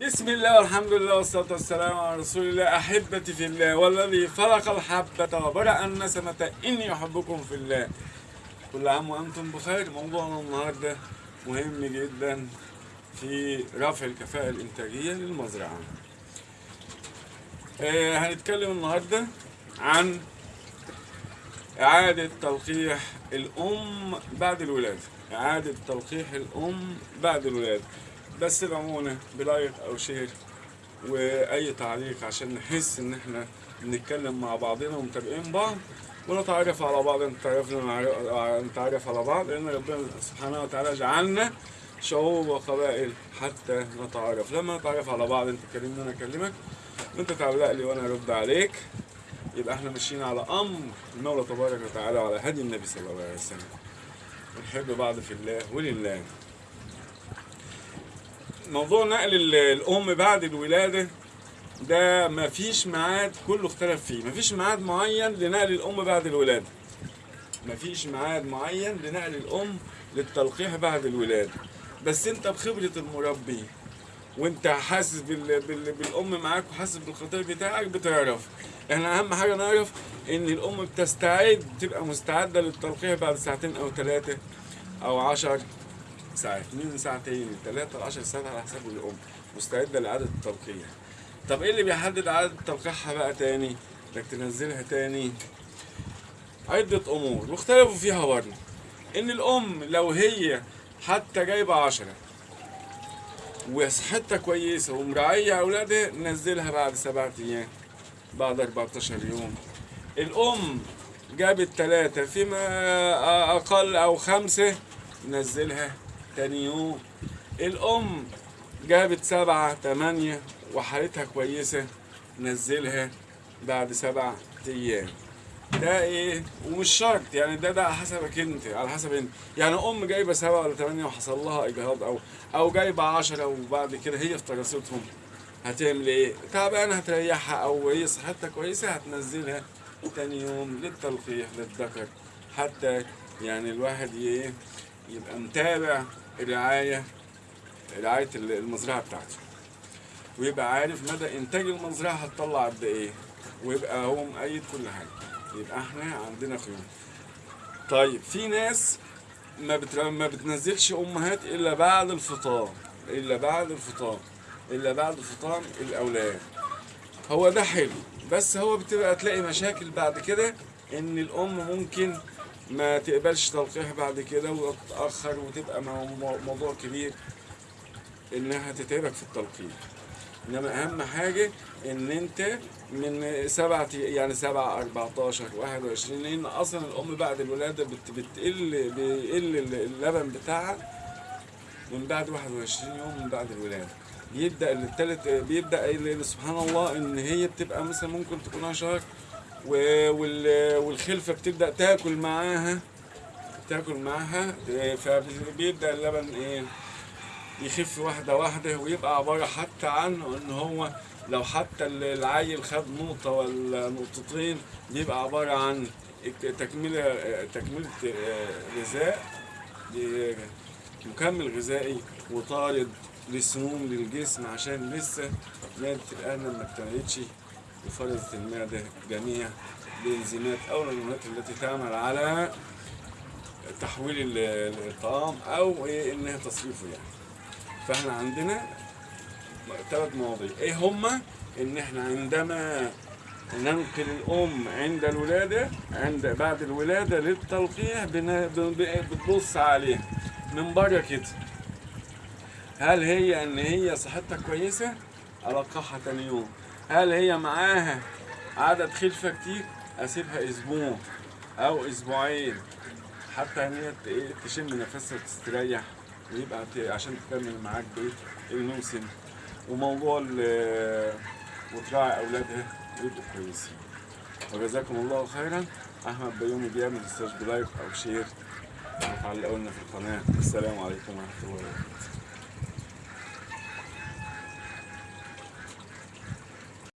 بسم الله والحمد لله والصلاة والسلام على رسول الله. أحبتي في الله والذي فرق الحبة وبرأ النسمة. إني أحبكم في الله. كل عام وأنتم بخير. موضوعنا النهاردة مهم جدا في رفع الكفاءة الإنتاجية للمزرعة. آه هنتكلم النهاردة عن إعادة تلقيح الأم بعد الولادة. إعادة تلقيح الأم بعد الولادة. بس ادعمونا ب like أو share وأي تعليق عشان نحس إن إحنا بنتكلم مع بعضنا ومتابعين بعض ونتعرف على بعض نتعرف نتعرف على بعض لأن ربنا سبحانه وتعالى جعلنا شعوب وقبائل حتى نتعرف. لما نتعرف على بعض أنت تكلمني أنا اكلمك وأنت تعلق لي وأنا ارد عليك. يبقى إحنا ماشيين على أمر المولى تبارك وتعالى وعلى هدي النبي صلى الله عليه وسلم. ونحب بعض في الله ولله. موضوع نقل ال- الأم بعد الولادة ده مفيش ميعاد كله اختلف فيه. مفيش ميعاد معين لنقل الأم بعد الولادة. مفيش ميعاد معين لنقل الأم للتلقيح بعد الولادة. بس أنت بخبرة المربي وأنت حاسس بال... بال... بالأم معاك وحاسس بالخطير بتاعك بتعرف. إحنا أهم حاجة نعرف إن الأم بتستعد تبقى مستعدة للتلقيح بعد ساعتين أو ثلاثة أو عشر. ساعات من ساعتين لثلاثه لعشر ساعات على حسب الأم. مستعدة لإعادة التلقيح. طب إيه اللي بيحدد إعادة تلقيحها بقى تاني؟ إنك تنزلها تاني. عدة أمور. واختلفوا فيها برضه. إن الأم لو هي حتى جايبة عشرة وصحتها كويسة ومراعية أولادها نزلها بعد سبعة أيام بعد 14 يوم. الأم جابت ثلاثة فيما أقل أو خمسة نزلها تاني يوم. الأم جابت سبعة تمانية وحالتها كويسة نزلها بعد سبعة أيام. ده إيه؟ ومش شرط يعني ده ده على حسبك أنت على حسب أنت. يعني أم جايبة سبعة ولا ثمانيه وحصل لها إجهاض أو أو جايبة عشرة وبعد كده هي في دراستهم هتعمل إيه؟ تعبانة هتريحها أو هي صحتها كويسة هتنزلها تاني يوم للتلقيح للذكر حتى يعني الواحد ي- يبقى متابع الرعاية رعاية المزرعة بتاعته. ويبقى عارف مدى إنتاج المزرعة هتطلع قد إيه ويبقى هو مؤيد كل حاجة. يبقى إحنا عندنا خيوط طيب في ناس ما. ما بتنزلش أمهات إلا بعد الفطام إلا بعد الفطام إلا بعد فطام الأولاد. هو ده حلو بس هو بتبقى تلاقي مشاكل بعد كده إن الأم ممكن ما تقبلش تلقيح بعد كده وتتأخر وتبقى مو- مو- موضوع كبير إنها تتعبك في التلقيح. إنما أهم حاجة إن أنت من سبعة يعني سبعة 14 21 لأن أصلا الأم بعد الولادة بت بتقل بيقل اللبن بتاعها من بعد 21 يوم من بعد الولادة. بيبدأ التالت بيبدأ ال- سبحان الله إن هي بتبقى مثلا ممكن تكونها شهر والخلفة بتبدأ تاكل معاها. تاكل معاها فبيبدأ اللبن إيه يخف واحدة واحدة ويبقى عبارة حتى عن إن هو لو حتى العيل خد نقطة ولا نقطتين بيبقى عبارة عن تكملة تكملة غذاء مكمل غذائي وطارد للسموم للجسم عشان لسه مادة الأرنب ما وفرزت المعدة جميع الإنزيمات أو الهرمونات التي تعمل على تحويل ال- الطعام أو إيه إنها تصريفه يعني. فإحنا عندنا ثلاث مواضيع. إيه هما؟ إن إحنا عندما ننقل الأم عند الولادة عند بعد الولادة للتلقيح بتبص عليها من بره كده. هل هي إن هي صحتها كويسة؟ ألقحها تاني يوم. هل هي معاها عدد خلفة كتير؟ أسيبها أسبوع أو أسبوعين حتى إن هي إيه تشم نفسها وتستريح ويبقى عشان تكمل معاك بقية الموسم. وموضوع وتراعي أولادها ويبقوا كويسين. وجزاكم الله خيرا. أحمد بيومي بيعمل أستاذ ب like أو share. وتعلقوا لنا في القناة. السلام عليكم ورحمة الله وبركاته.